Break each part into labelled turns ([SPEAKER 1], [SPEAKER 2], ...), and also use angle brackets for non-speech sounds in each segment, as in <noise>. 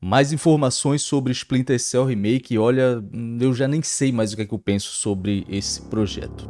[SPEAKER 1] mais informações sobre Splinter Cell Remake olha, eu já nem sei mais o que, é que eu penso sobre esse projeto.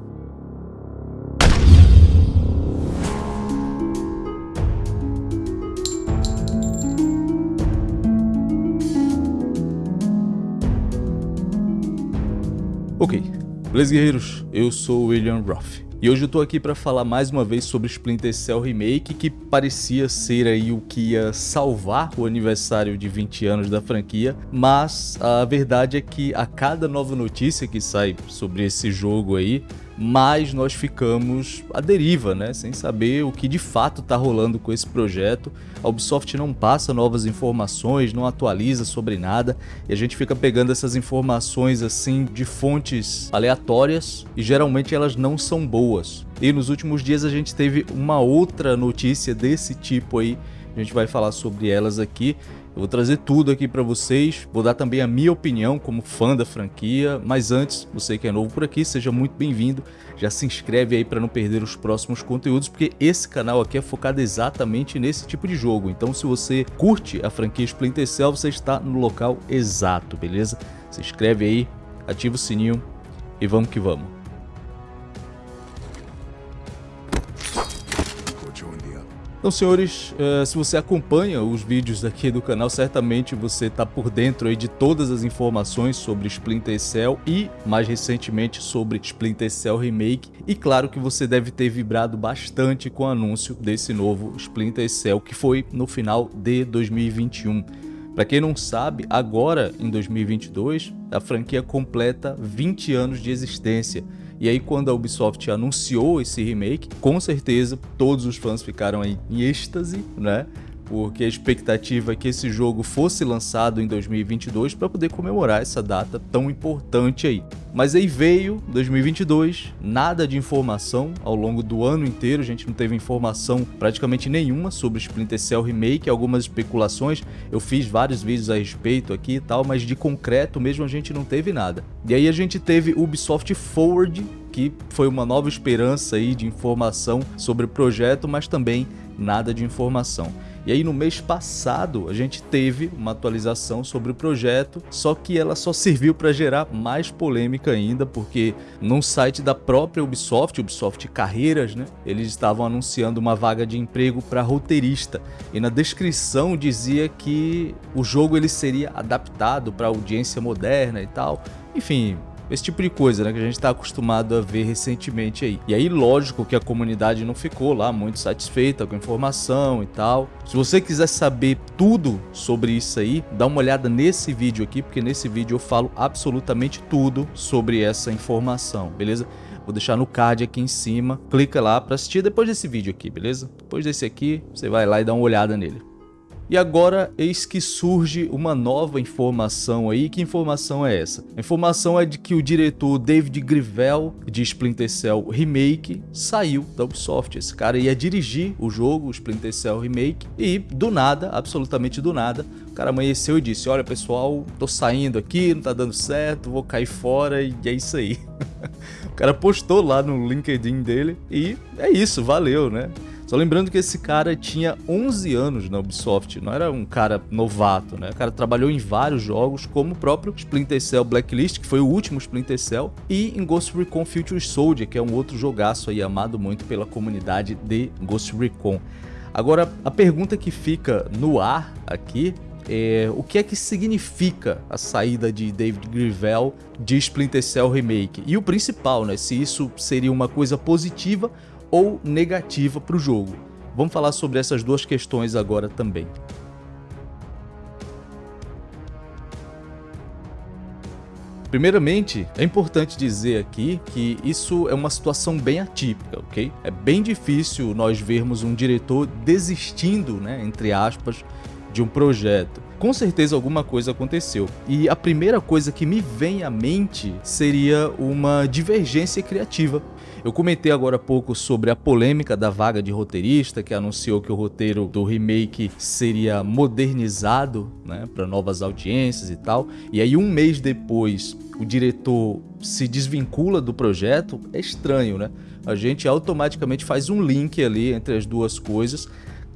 [SPEAKER 1] Ok, beleza guerreiros? Eu sou William Roth. E hoje eu tô aqui para falar mais uma vez sobre Splinter Cell Remake, que parecia ser aí o que ia salvar o aniversário de 20 anos da franquia, mas a verdade é que a cada nova notícia que sai sobre esse jogo aí, mais nós ficamos à deriva, né? Sem saber o que de fato está rolando com esse projeto. A Ubisoft não passa novas informações, não atualiza sobre nada e a gente fica pegando essas informações assim de fontes aleatórias e geralmente elas não são boas. E nos últimos dias a gente teve uma outra notícia desse tipo aí, a gente vai falar sobre elas aqui eu vou trazer tudo aqui para vocês, vou dar também a minha opinião como fã da franquia, mas antes, você que é novo por aqui, seja muito bem-vindo, já se inscreve aí para não perder os próximos conteúdos, porque esse canal aqui é focado exatamente nesse tipo de jogo, então se você curte a franquia Splinter Cell, você está no local exato, beleza? Se inscreve aí, ativa o sininho e vamos que vamos. Então, senhores, uh, se você acompanha os vídeos aqui do canal, certamente você está por dentro aí de todas as informações sobre Splinter Cell e, mais recentemente, sobre Splinter Cell Remake. E claro que você deve ter vibrado bastante com o anúncio desse novo Splinter Cell, que foi no final de 2021. Para quem não sabe, agora em 2022, a franquia completa 20 anos de existência. E aí quando a Ubisoft anunciou esse remake, com certeza todos os fãs ficaram em êxtase, né? Porque a expectativa é que esse jogo fosse lançado em 2022 para poder comemorar essa data tão importante aí. Mas aí veio 2022, nada de informação ao longo do ano inteiro, a gente não teve informação praticamente nenhuma sobre Splinter Cell Remake, algumas especulações, eu fiz vários vídeos a respeito aqui e tal, mas de concreto mesmo a gente não teve nada. E aí a gente teve Ubisoft Forward, que foi uma nova esperança aí de informação sobre o projeto, mas também nada de informação. E aí no mês passado a gente teve uma atualização sobre o projeto, só que ela só serviu para gerar mais polêmica ainda, porque num site da própria Ubisoft, Ubisoft Carreiras, né, eles estavam anunciando uma vaga de emprego para roteirista. E na descrição dizia que o jogo ele seria adaptado para audiência moderna e tal. Enfim, esse tipo de coisa, né, que a gente está acostumado a ver recentemente aí. E aí, lógico que a comunidade não ficou lá muito satisfeita com a informação e tal. Se você quiser saber tudo sobre isso aí, dá uma olhada nesse vídeo aqui, porque nesse vídeo eu falo absolutamente tudo sobre essa informação, beleza? Vou deixar no card aqui em cima, clica lá para assistir depois desse vídeo aqui, beleza? Depois desse aqui, você vai lá e dá uma olhada nele. E agora eis que surge uma nova informação aí. Que informação é essa? A informação é de que o diretor David Grivel de Splinter Cell Remake saiu da Ubisoft. Esse cara ia dirigir o jogo, o Splinter Cell Remake, e do nada, absolutamente do nada, o cara amanheceu e disse: Olha pessoal, tô saindo aqui, não tá dando certo, vou cair fora e é isso aí. <laughs> o cara postou lá no LinkedIn dele e é isso, valeu, né? Só lembrando que esse cara tinha 11 anos na Ubisoft, não era um cara novato, né? O cara trabalhou em vários jogos, como o próprio Splinter Cell Blacklist, que foi o último Splinter Cell, e em Ghost Recon Future Soldier, que é um outro jogaço aí amado muito pela comunidade de Ghost Recon. Agora, a pergunta que fica no ar aqui é, o que é que significa a saída de David Grivel de Splinter Cell Remake? E o principal, né, se isso seria uma coisa positiva ou negativa para o jogo. Vamos falar sobre essas duas questões agora também. Primeiramente, é importante dizer aqui que isso é uma situação bem atípica, ok? É bem difícil nós vermos um diretor desistindo, né, entre aspas, de um projeto. Com certeza alguma coisa aconteceu. E a primeira coisa que me vem à mente seria uma divergência criativa eu comentei agora há pouco sobre a polêmica da vaga de roteirista, que anunciou que o roteiro do remake seria modernizado né, para novas audiências e tal. E aí um mês depois o diretor se desvincula do projeto, é estranho, né? A gente automaticamente faz um link ali entre as duas coisas.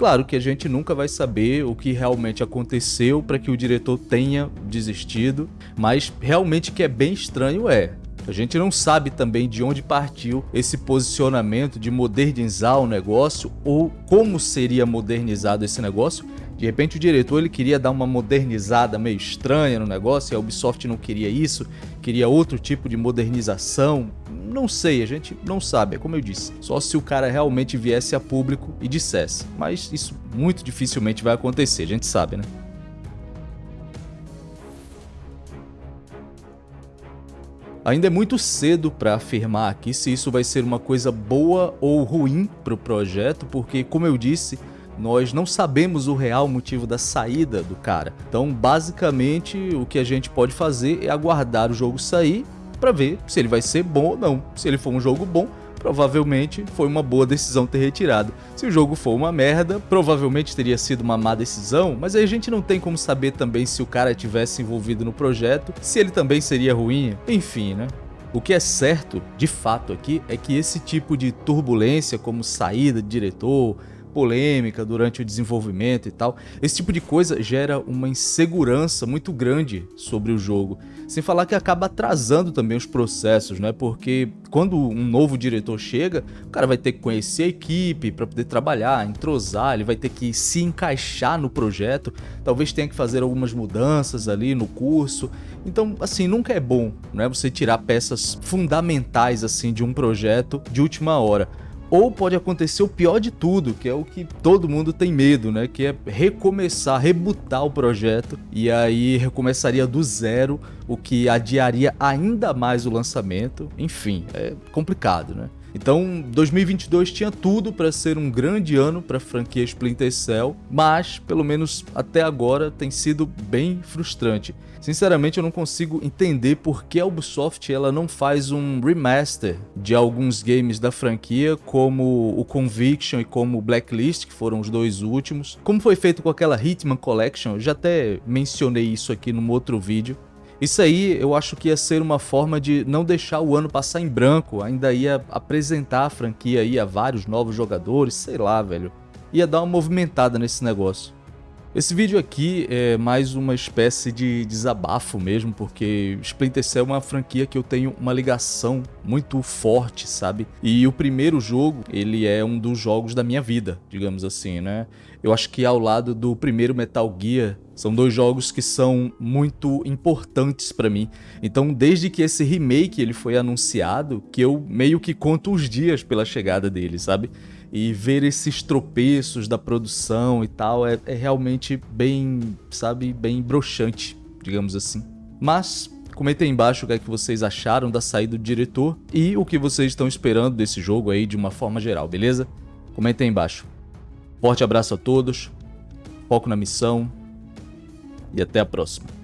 [SPEAKER 1] Claro que a gente nunca vai saber o que realmente aconteceu para que o diretor tenha desistido, mas realmente que é bem estranho é. A gente não sabe também de onde partiu esse posicionamento de modernizar o negócio ou como seria modernizado esse negócio. De repente o diretor ele queria dar uma modernizada meio estranha no negócio e a Ubisoft não queria isso, queria outro tipo de modernização. Não sei, a gente não sabe, é como eu disse. Só se o cara realmente viesse a público e dissesse. Mas isso muito dificilmente vai acontecer, a gente sabe, né? Ainda é muito cedo para afirmar aqui se isso vai ser uma coisa boa ou ruim para o projeto, porque, como eu disse, nós não sabemos o real motivo da saída do cara. Então, basicamente, o que a gente pode fazer é aguardar o jogo sair para ver se ele vai ser bom ou não. Se ele for um jogo bom, provavelmente foi uma boa decisão ter retirado. Se o jogo for uma merda, provavelmente teria sido uma má decisão, mas aí a gente não tem como saber também se o cara tivesse envolvido no projeto, se ele também seria ruim, enfim, né? O que é certo, de fato aqui, é que esse tipo de turbulência, como saída de diretor, polêmica durante o desenvolvimento e tal. Esse tipo de coisa gera uma insegurança muito grande sobre o jogo. Sem falar que acaba atrasando também os processos, né? Porque quando um novo diretor chega, o cara vai ter que conhecer a equipe para poder trabalhar, entrosar, ele vai ter que se encaixar no projeto, talvez tenha que fazer algumas mudanças ali no curso. Então, assim, nunca é bom, né? Você tirar peças fundamentais assim de um projeto de última hora. Ou pode acontecer o pior de tudo, que é o que todo mundo tem medo, né? Que é recomeçar, rebutar o projeto e aí recomeçaria do zero, o que adiaria ainda mais o lançamento. Enfim, é complicado, né? Então, 2022 tinha tudo para ser um grande ano para a franquia Splinter Cell, mas, pelo menos até agora, tem sido bem frustrante. Sinceramente, eu não consigo entender por que a Ubisoft ela não faz um remaster de alguns games da franquia, como o Conviction e como o Blacklist, que foram os dois últimos. Como foi feito com aquela Hitman Collection, eu já até mencionei isso aqui num outro vídeo. Isso aí eu acho que ia ser uma forma de não deixar o ano passar em branco, ainda ia apresentar a franquia aí a vários novos jogadores, sei lá, velho. Ia dar uma movimentada nesse negócio. Esse vídeo aqui é mais uma espécie de desabafo mesmo, porque Splinter Cell é uma franquia que eu tenho uma ligação muito forte, sabe? E o primeiro jogo, ele é um dos jogos da minha vida, digamos assim, né? Eu acho que ao lado do primeiro Metal Gear, são dois jogos que são muito importantes para mim. Então, desde que esse remake ele foi anunciado, que eu meio que conto os dias pela chegada dele, sabe? E ver esses tropeços da produção e tal é, é realmente bem, sabe, bem broxante, digamos assim. Mas Comentem embaixo o que, é que vocês acharam da saída do diretor e o que vocês estão esperando desse jogo aí de uma forma geral, beleza? Comentem embaixo. Forte abraço a todos, foco na missão e até a próxima.